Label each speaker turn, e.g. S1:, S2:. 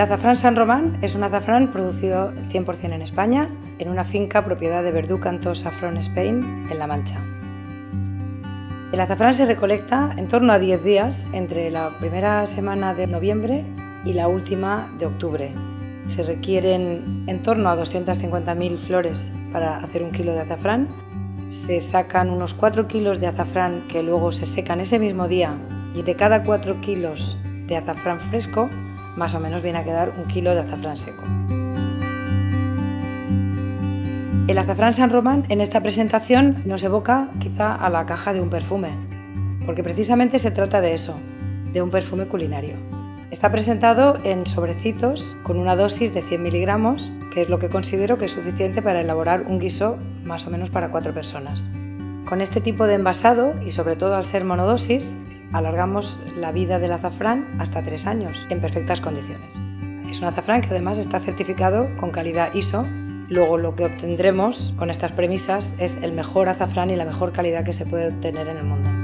S1: azafrán San Román es un azafrán producido 100% en España, en una finca propiedad de Verdú Cantos Saffron Spain, en La Mancha. El azafrán se recolecta en torno a 10 días, entre la primera semana de noviembre y la última de octubre. Se requieren en torno a 250.000 flores para hacer un kilo de azafrán. Se sacan unos 4 kilos de azafrán que luego se secan ese mismo día y de cada 4 kilos de azafrán fresco más o menos viene a quedar un kilo de azafrán seco. El azafrán San Román en esta presentación nos evoca quizá a la caja de un perfume, porque precisamente se trata de eso, de un perfume culinario. Está presentado en sobrecitos con una dosis de 100 miligramos, que es lo que considero que es suficiente para elaborar un guiso más o menos para cuatro personas. Con este tipo de envasado, y sobre todo al ser monodosis, alargamos la vida del azafrán hasta tres años en perfectas condiciones. Es un azafrán que además está certificado con calidad ISO. Luego lo que obtendremos con estas premisas es el mejor azafrán y la mejor calidad que se puede obtener en el mundo.